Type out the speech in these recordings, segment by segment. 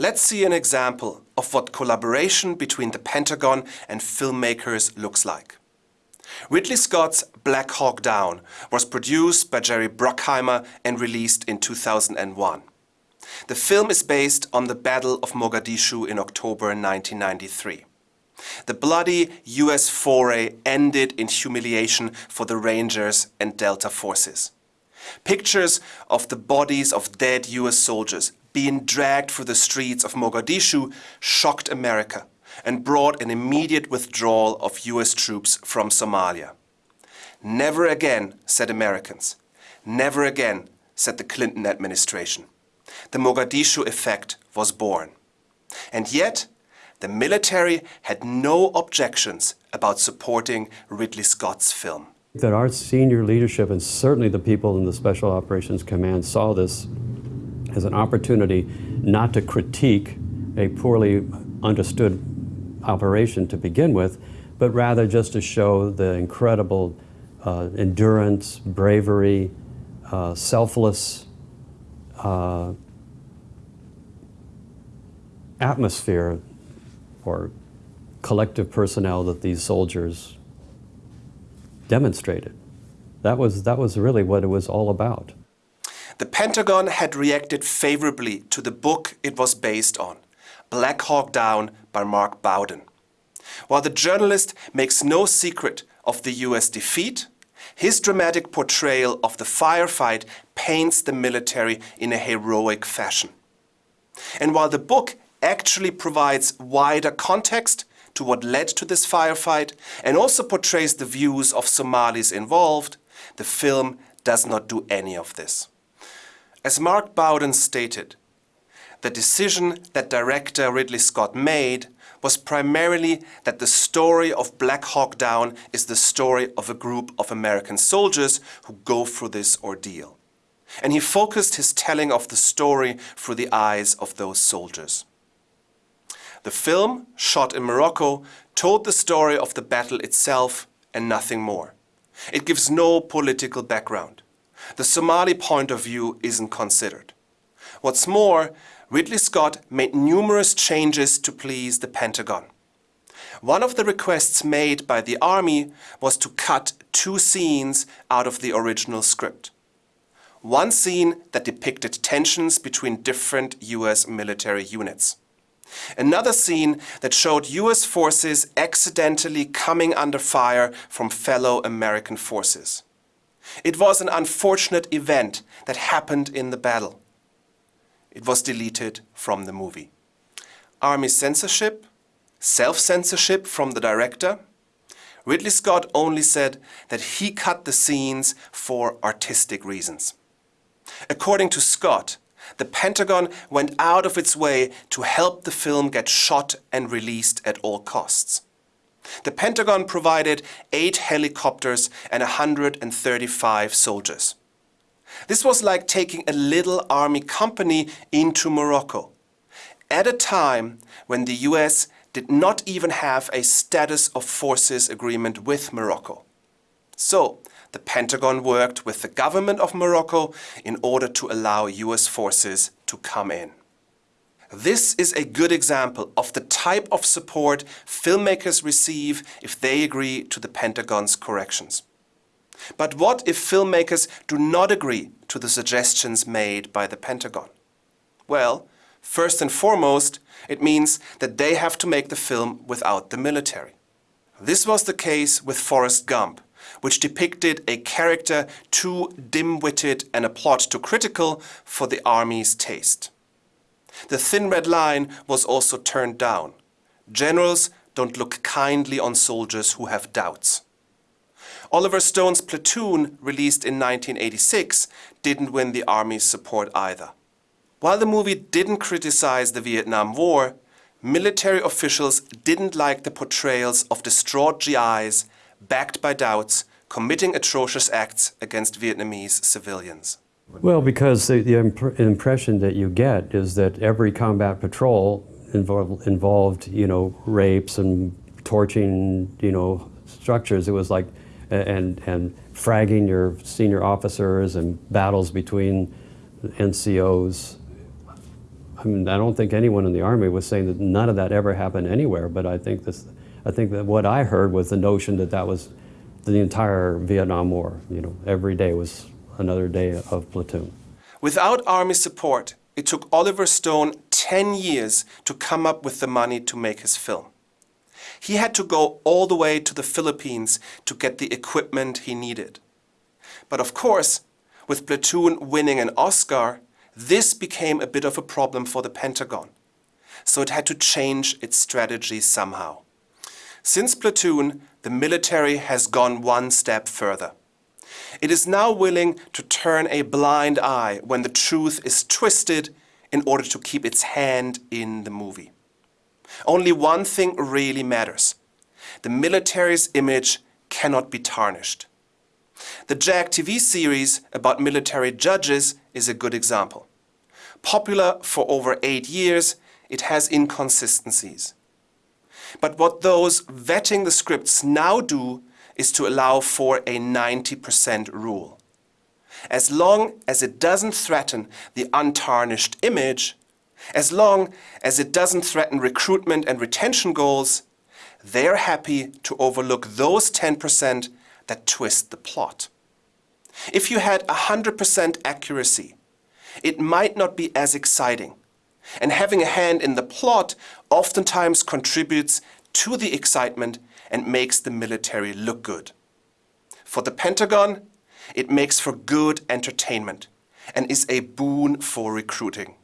Let's see an example of what collaboration between the Pentagon and filmmakers looks like. Ridley Scott's Black Hawk Down was produced by Jerry Bruckheimer and released in 2001. The film is based on the Battle of Mogadishu in October 1993. The bloody US foray ended in humiliation for the Rangers and Delta forces. Pictures of the bodies of dead US soldiers being dragged through the streets of Mogadishu shocked America and brought an immediate withdrawal of US troops from Somalia. Never again, said Americans. Never again, said the Clinton administration. The Mogadishu effect was born. And yet, the military had no objections about supporting Ridley Scott's film. That our senior leadership and certainly the people in the Special Operations Command saw this as an opportunity not to critique a poorly understood operation to begin with, but rather just to show the incredible uh, endurance, bravery, uh, selfless uh, atmosphere or collective personnel that these soldiers demonstrated. That was, that was really what it was all about. The Pentagon had reacted favorably to the book it was based on, Black Hawk Down by Mark Bowden. While the journalist makes no secret of the US defeat, his dramatic portrayal of the firefight paints the military in a heroic fashion. And while the book actually provides wider context to what led to this firefight and also portrays the views of Somalis involved, the film does not do any of this. As Mark Bowden stated, the decision that director Ridley Scott made was primarily that the story of Black Hawk Down is the story of a group of American soldiers who go through this ordeal. And he focused his telling of the story through the eyes of those soldiers. The film, shot in Morocco, told the story of the battle itself and nothing more. It gives no political background. The Somali point of view isn't considered. What's more, Ridley Scott made numerous changes to please the Pentagon. One of the requests made by the army was to cut two scenes out of the original script. One scene that depicted tensions between different US military units. Another scene that showed US forces accidentally coming under fire from fellow American forces. It was an unfortunate event that happened in the battle. It was deleted from the movie. Army censorship, self-censorship from the director. Ridley Scott only said that he cut the scenes for artistic reasons. According to Scott, the Pentagon went out of its way to help the film get shot and released at all costs. The Pentagon provided eight helicopters and 135 soldiers. This was like taking a little army company into Morocco, at a time when the US did not even have a status of forces agreement with Morocco. So, the Pentagon worked with the government of Morocco in order to allow US forces to come in. This is a good example of the type of support filmmakers receive if they agree to the Pentagon's corrections. But what if filmmakers do not agree to the suggestions made by the Pentagon? Well, first and foremost, it means that they have to make the film without the military. This was the case with Forrest Gump, which depicted a character too dim-witted and a plot too critical for the army's taste. The Thin Red Line was also turned down. Generals don't look kindly on soldiers who have doubts. Oliver Stone's Platoon, released in 1986, didn't win the Army's support either. While the movie didn't criticize the Vietnam War, military officials didn't like the portrayals of distraught GIs backed by doubts, committing atrocious acts against Vietnamese civilians. Well, because the, the imp impression that you get is that every combat patrol involved, involved, you know, rapes and torching, you know, structures. It was like, and, and fragging your senior officers and battles between NCOs. I mean, I don't think anyone in the Army was saying that none of that ever happened anywhere, but I think, this, I think that what I heard was the notion that that was the entire Vietnam War. You know, every day was another day of platoon. Without Army support, it took Oliver Stone 10 years to come up with the money to make his film. He had to go all the way to the Philippines to get the equipment he needed. But of course, with Platoon winning an Oscar, this became a bit of a problem for the Pentagon. So it had to change its strategy somehow. Since Platoon, the military has gone one step further. It is now willing to turn a blind eye when the truth is twisted in order to keep its hand in the movie. Only one thing really matters. The military's image cannot be tarnished. The JAG TV series about military judges is a good example. Popular for over eight years, it has inconsistencies. But what those vetting the scripts now do is to allow for a 90% rule. As long as it doesn't threaten the untarnished image, as long as it doesn't threaten recruitment and retention goals, they're happy to overlook those 10% that twist the plot. If you had 100% accuracy, it might not be as exciting. And having a hand in the plot oftentimes contributes to the excitement and makes the military look good. For the Pentagon, it makes for good entertainment and is a boon for recruiting.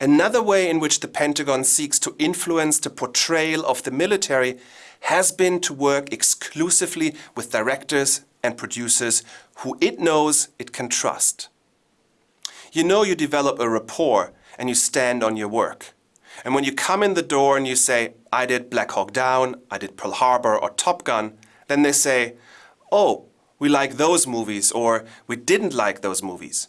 Another way in which the Pentagon seeks to influence the portrayal of the military has been to work exclusively with directors and producers who it knows it can trust. You know you develop a rapport and you stand on your work. And when you come in the door and you say, I did Black Hawk Down, I did Pearl Harbor or Top Gun, then they say, oh, we like those movies or we didn't like those movies.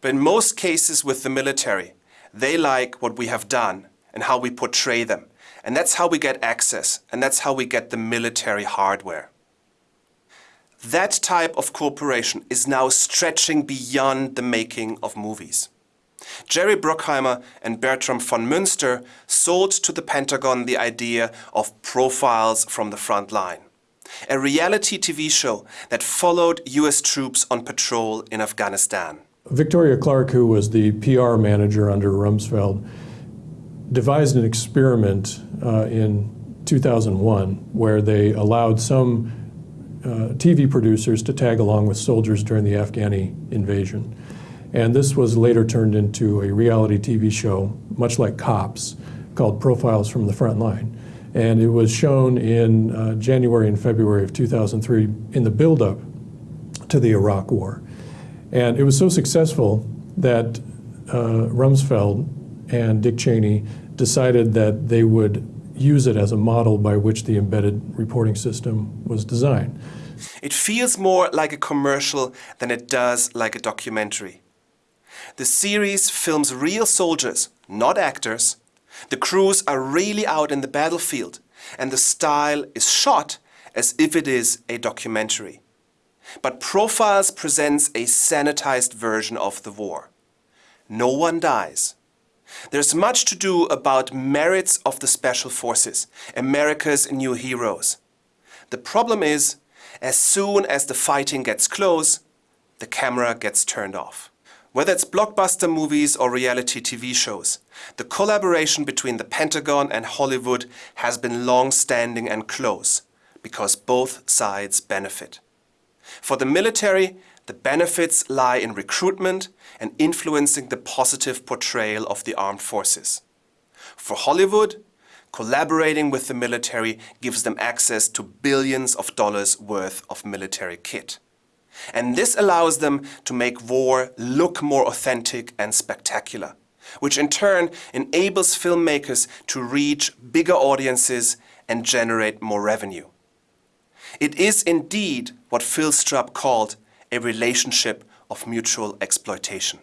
But in most cases with the military, they like what we have done and how we portray them. And that's how we get access and that's how we get the military hardware. That type of cooperation is now stretching beyond the making of movies. Jerry Bruckheimer and Bertram van Munster sold to the Pentagon the idea of Profiles from the Front Line, a reality TV show that followed US troops on patrol in Afghanistan. Victoria Clarke, who was the PR manager under Rumsfeld, devised an experiment uh, in 2001 where they allowed some uh, TV producers to tag along with soldiers during the Afghani invasion. And this was later turned into a reality TV show, much like Cops, called Profiles from the Front Line. And it was shown in uh, January and February of 2003 in the buildup to the Iraq War. And it was so successful that uh, Rumsfeld and Dick Cheney decided that they would use it as a model by which the embedded reporting system was designed. It feels more like a commercial than it does like a documentary. The series films real soldiers, not actors. The crews are really out in the battlefield and the style is shot as if it is a documentary. But Profiles presents a sanitized version of the war. No one dies. There's much to do about merits of the Special Forces, America's new heroes. The problem is, as soon as the fighting gets close, the camera gets turned off. Whether it's blockbuster movies or reality TV shows, the collaboration between the Pentagon and Hollywood has been long-standing and close, because both sides benefit. For the military, the benefits lie in recruitment and influencing the positive portrayal of the armed forces. For Hollywood, collaborating with the military gives them access to billions of dollars worth of military kit. And this allows them to make war look more authentic and spectacular, which in turn enables filmmakers to reach bigger audiences and generate more revenue. It is indeed what Phil Strub called a relationship of mutual exploitation.